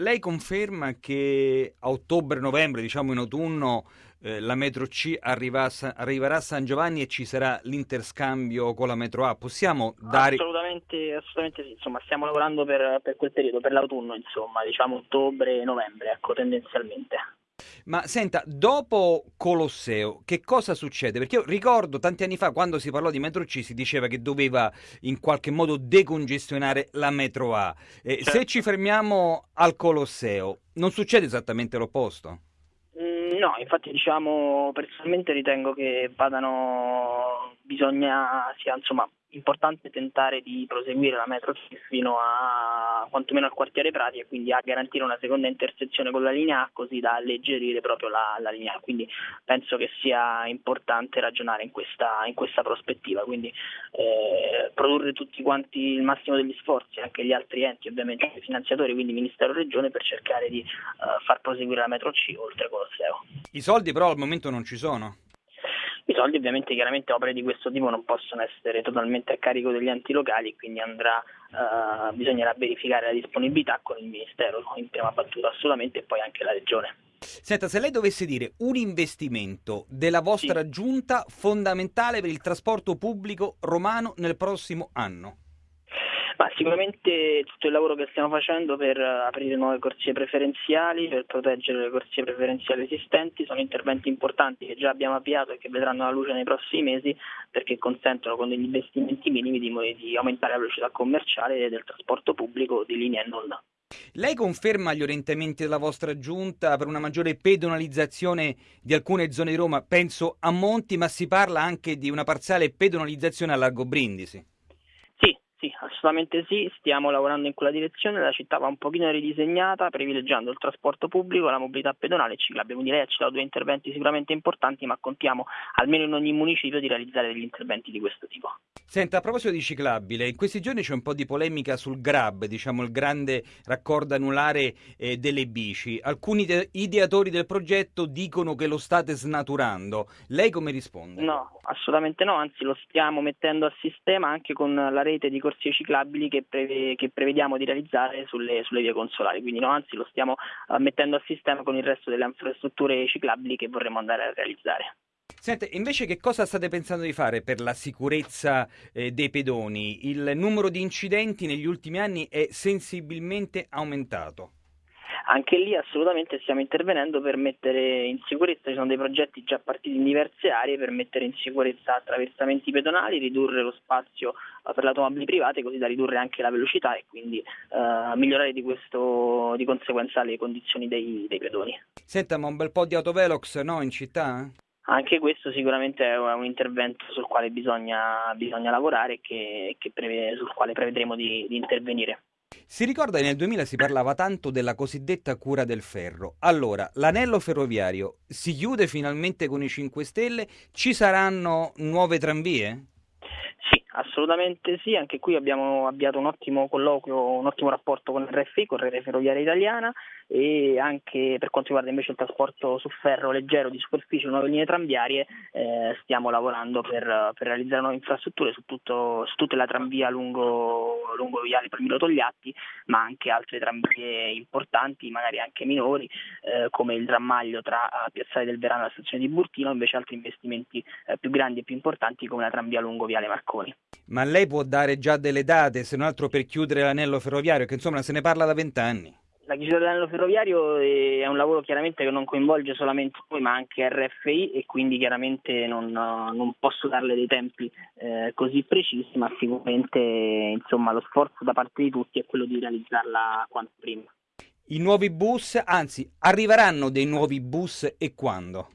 lei conferma che a ottobre-novembre, diciamo in autunno, eh, la metro C arriva arriverà a San Giovanni e ci sarà l'interscambio con la metro A? Possiamo dare... Assolutamente, assolutamente sì, insomma stiamo lavorando per, per quel periodo, per l'autunno, insomma, diciamo ottobre-novembre, ecco, tendenzialmente. Ma senta, dopo Colosseo, che cosa succede? Perché io ricordo tanti anni fa, quando si parlò di metro C, si diceva che doveva in qualche modo decongestionare la metro A. Eh, certo. Se ci fermiamo al Colosseo, non succede esattamente l'opposto? Mm, no, infatti diciamo personalmente ritengo che vadano, bisogna sia insomma importante tentare di proseguire la metro fino a quantomeno al quartiere Prati e quindi a garantire una seconda intersezione con la linea A così da alleggerire proprio la, la linea A. Quindi penso che sia importante ragionare in questa, in questa prospettiva, quindi eh, produrre tutti quanti il massimo degli sforzi, anche gli altri enti ovviamente i finanziatori, quindi Ministero e Regione, per cercare di uh, far proseguire la metro C oltre Colosseo. I soldi però al momento non ci sono. I soldi ovviamente chiaramente opere di questo tipo non possono essere totalmente a carico degli enti locali, quindi andrà, uh, bisognerà verificare la disponibilità con il Ministero in prima battuta assolutamente e poi anche la Regione. Senta, se lei dovesse dire un investimento della vostra sì. giunta fondamentale per il trasporto pubblico romano nel prossimo anno. Ma sicuramente tutto il lavoro che stiamo facendo per aprire nuove corsie preferenziali, per proteggere le corsie preferenziali esistenti, sono interventi importanti che già abbiamo avviato e che vedranno la luce nei prossimi mesi perché consentono con degli investimenti minimi di, di aumentare la velocità commerciale del trasporto pubblico di linea e non. Lei conferma gli orientamenti della vostra giunta per una maggiore pedonalizzazione di alcune zone di Roma? Penso a Monti, ma si parla anche di una parziale pedonalizzazione a Largo Brindisi. Assolutamente sì, stiamo lavorando in quella direzione, la città va un pochino ridisegnata privilegiando il trasporto pubblico, la mobilità pedonale e ciclabile, quindi lei ha citato due interventi sicuramente importanti ma contiamo almeno in ogni municipio di realizzare degli interventi di questo tipo. Senta, a proposito di ciclabile, in questi giorni c'è un po' di polemica sul GRAB, diciamo il grande raccordo anulare eh, delle bici. Alcuni de- ideatori del progetto dicono che lo state snaturando. Lei come risponde? No, assolutamente no, anzi lo stiamo mettendo a sistema anche con la rete di corsie ciclabili che, preve- che prevediamo di realizzare sulle, sulle, vie consolari, quindi no, anzi lo stiamo uh, mettendo a sistema con il resto delle infrastrutture ciclabili che vorremmo andare a realizzare. Sente, invece che cosa state pensando di fare per la sicurezza eh, dei pedoni? Il numero di incidenti negli ultimi anni è sensibilmente aumentato. Anche lì assolutamente stiamo intervenendo per mettere in sicurezza, ci sono dei progetti già partiti in diverse aree per mettere in sicurezza attraversamenti pedonali, ridurre lo spazio eh, per le automobili private così da ridurre anche la velocità e quindi eh, migliorare di, questo, di, conseguenza le condizioni dei, dei pedoni. Senta, ma un bel po' di autovelox no, in città? Anche questo sicuramente è un intervento sul quale bisogna, bisogna lavorare e che, che preve, sul quale prevederemo di, di intervenire. Si ricorda che nel 2000 si parlava tanto della cosiddetta cura del ferro. Allora, l'anello ferroviario si chiude finalmente con i 5 Stelle? Ci saranno nuove tranvie? Assolutamente sì, anche qui abbiamo avviato un ottimo colloquio, un ottimo rapporto con il RFI, con Rete Ferroviaria Italiana e anche per quanto riguarda invece il trasporto su ferro leggero di superficie, nuove linee tranviarie, eh, stiamo lavorando per, per, realizzare nuove infrastrutture su, tutto, su tutta la tranvia lungo, lungo Viale Palmiro Togliatti, ma anche altre tranvie importanti, magari anche minori, eh, come il trammaglio tra Piazzale del Verano e la stazione di Burtino, invece altri investimenti eh, più grandi e più importanti come la tranvia lungo Viale Marconi. Ma lei può dare già delle date, se non altro per chiudere l'anello ferroviario, che insomma se ne parla da vent'anni. La chiusura dell'anello ferroviario è un lavoro chiaramente che non coinvolge solamente noi ma anche RFI e quindi chiaramente non, non posso darle dei tempi eh, così precisi ma sicuramente insomma, lo sforzo da parte di tutti è quello di realizzarla quanto prima. I nuovi bus, anzi arriveranno dei nuovi bus e quando?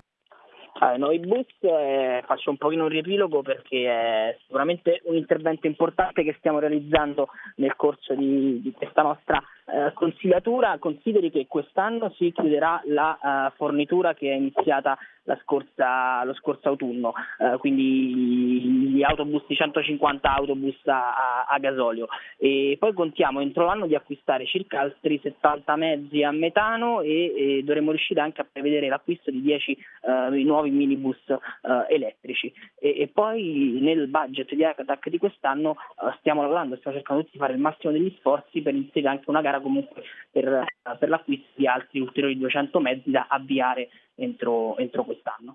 Ah, noi bus eh, faccio un pochino un riepilogo perché è sicuramente un intervento importante che stiamo realizzando nel corso di, di questa nostra eh, consigliatura. Consideri che quest'anno si chiuderà la uh, fornitura che è iniziata scorsa, lo scorso autunno, uh, quindi gli autobus di 150 autobus a, a, gasolio. E poi contiamo entro l'anno di acquistare circa altri 70 mezzi a metano e, e dovremo riuscire anche a prevedere l'acquisto di 10 uh, nuovi minibus elettrici. E, e, poi nel budget di ACATAC di quest'anno stiamo lavorando, stiamo cercando di fare il massimo degli sforzi per inserire anche una gara comunque per, per l'acquisto di altri ulteriori 200 mezzi da avviare entro, entro quest'anno.